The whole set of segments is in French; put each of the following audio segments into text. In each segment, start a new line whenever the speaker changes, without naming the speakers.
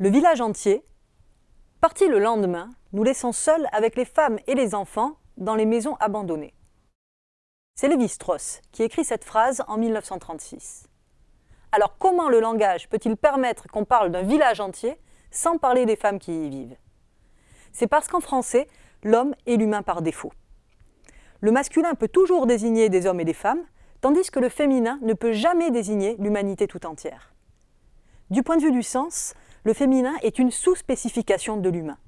Le village entier, parti le lendemain, nous laissons seuls avec les femmes et les enfants dans les maisons abandonnées. C'est Lévi-Strauss qui écrit cette phrase en 1936. Alors comment le langage peut-il permettre qu'on parle d'un village entier sans parler des femmes qui y vivent? C'est parce qu'en français, l'homme est l'humain par défaut. Le masculin peut toujours désigner des hommes et des femmes, tandis que le féminin ne peut jamais désigner l'humanité tout entière. Du point de vue du sens, le féminin est une sous-spécification de l'humain.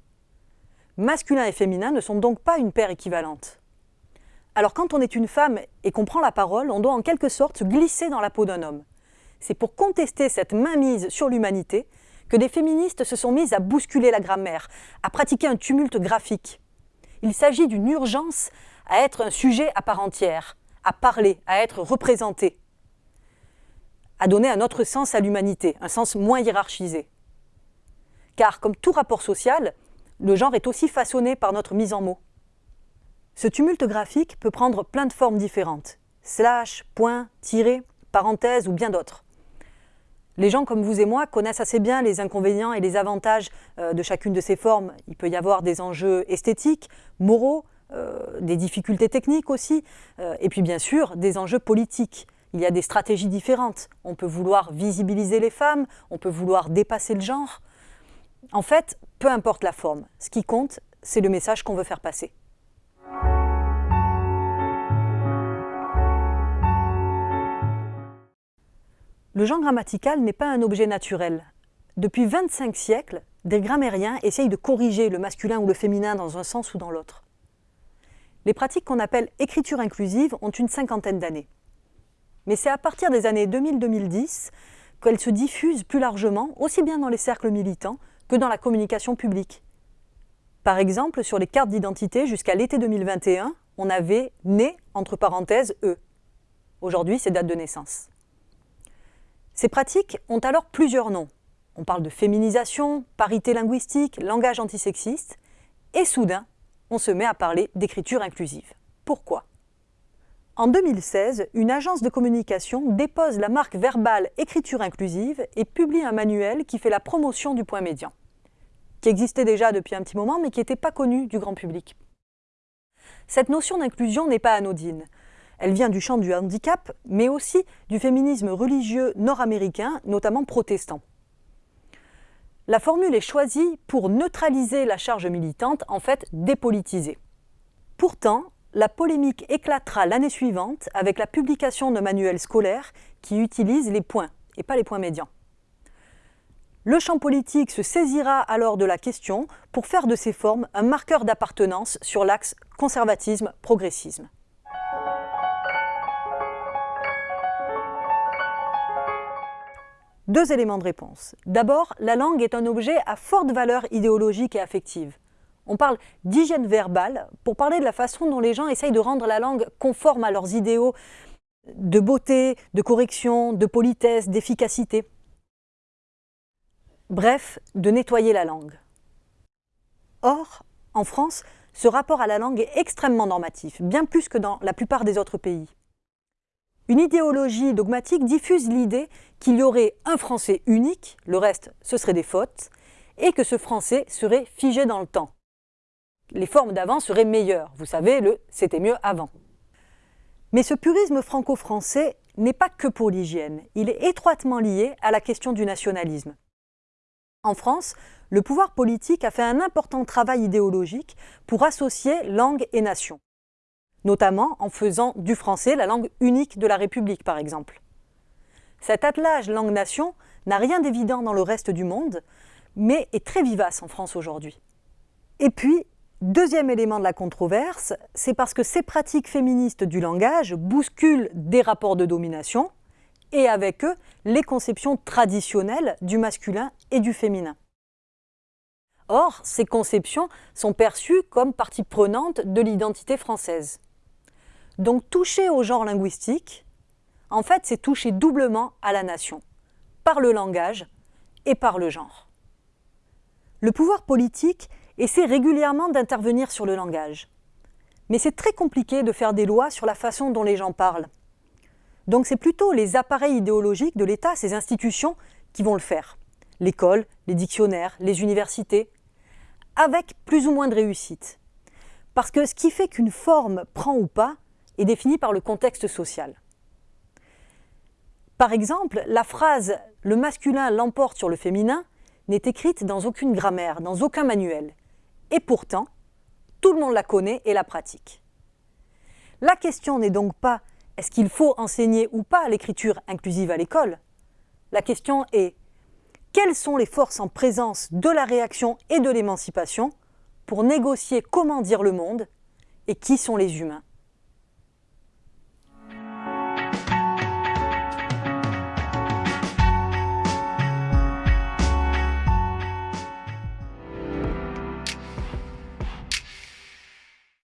Masculin et féminin ne sont donc pas une paire équivalente. Alors quand on est une femme et qu'on prend la parole, on doit en quelque sorte se glisser dans la peau d'un homme. C'est pour contester cette mainmise sur l'humanité que des féministes se sont mises à bousculer la grammaire, à pratiquer un tumulte graphique. Il s'agit d'une urgence à être un sujet à part entière, à parler, à être représenté, à donner un autre sens à l'humanité, un sens moins hiérarchisé. Car comme tout rapport social, le genre est aussi façonné par notre mise en mots. Ce tumulte graphique peut prendre plein de formes différentes. Slash, point, tiré, parenthèse ou bien d'autres. Les gens comme vous et moi connaissent assez bien les inconvénients et les avantages euh, de chacune de ces formes. Il peut y avoir des enjeux esthétiques, moraux, euh, des difficultés techniques aussi, euh, et puis bien sûr des enjeux politiques. Il y a des stratégies différentes. On peut vouloir visibiliser les femmes, on peut vouloir dépasser le genre. En fait, peu importe la forme, ce qui compte, c'est le message qu'on veut faire passer. Le genre grammatical n'est pas un objet naturel. Depuis 25 siècles, des grammairiens essayent de corriger le masculin ou le féminin dans un sens ou dans l'autre. Les pratiques qu'on appelle écriture inclusive ont une cinquantaine d'années. Mais c'est à partir des années 2000-2010 qu'elles se diffusent plus largement, aussi bien dans les cercles militants que dans la communication publique. Par exemple, sur les cartes d'identité, jusqu'à l'été 2021, on avait « né » entre parenthèses « e ». Aujourd'hui, c'est date de naissance. Ces pratiques ont alors plusieurs noms. On parle de féminisation, parité linguistique, langage antisexiste, et soudain, on se met à parler d'écriture inclusive. Pourquoi? En 2016, une agence de communication dépose la marque verbale écriture inclusive et publie un manuel qui fait la promotion du point médian, qui existait déjà depuis un petit moment mais qui n'était pas connu du grand public. Cette notion d'inclusion n'est pas anodine. Elle vient du champ du handicap, mais aussi du féminisme religieux nord-américain, notamment protestant. La formule est choisie pour neutraliser la charge militante, en fait dépolitisée. Pourtant, la polémique éclatera l'année suivante avec la publication d'un manuel scolaire qui utilise les points et pas les points médians. Le champ politique se saisira alors de la question pour faire de ces formes un marqueur d'appartenance sur l'axe conservatisme-progressisme. Deux éléments de réponse. D'abord, la langue est un objet à forte valeur idéologique et affective. On parle d'hygiène verbale pour parler de la façon dont les gens essayent de rendre la langue conforme à leurs idéaux de beauté, de correction, de politesse, d'efficacité. Bref, de nettoyer la langue. Or, en France, ce rapport à la langue est extrêmement normatif, bien plus que dans la plupart des autres pays. Une idéologie dogmatique diffuse l'idée qu'il y aurait un français unique, le reste ce serait des fautes, et que ce français serait figé dans le temps. Les formes d'avant seraient meilleures, vous savez, le « c'était mieux avant ». Mais ce purisme franco-français n'est pas que pour l'hygiène, il est étroitement lié à la question du nationalisme. En France, le pouvoir politique a fait un important travail idéologique pour associer langue et nation notamment en faisant du français la langue unique de la République, par exemple. Cet attelage langue-nation n'a rien d'évident dans le reste du monde, mais est très vivace en France aujourd'hui. Et puis, deuxième élément de la controverse, c'est parce que ces pratiques féministes du langage bousculent des rapports de domination, et avec eux, les conceptions traditionnelles du masculin et du féminin. Or, ces conceptions sont perçues comme partie prenante de l'identité française. Donc toucher au genre linguistique, en fait, c'est toucher doublement à la nation, par le langage et par le genre. Le pouvoir politique essaie régulièrement d'intervenir sur le langage. Mais c'est très compliqué de faire des lois sur la façon dont les gens parlent. Donc c'est plutôt les appareils idéologiques de l'État, ces institutions, qui vont le faire. l'école, les dictionnaires, les universités, avec plus ou moins de réussite. Parce que ce qui fait qu'une forme prend ou pas est défini par le contexte social. Par exemple, la phrase « le masculin l'emporte sur le féminin » n'est écrite dans aucune grammaire, dans aucun manuel. Et pourtant, tout le monde la connaît et la pratique. La question n'est donc pas est-ce qu'il faut enseigner ou pas l'écriture inclusive à l'école? La question est quelles sont les forces en présence de la réaction et de l'émancipation pour négocier comment dire le monde et qui sont les humains?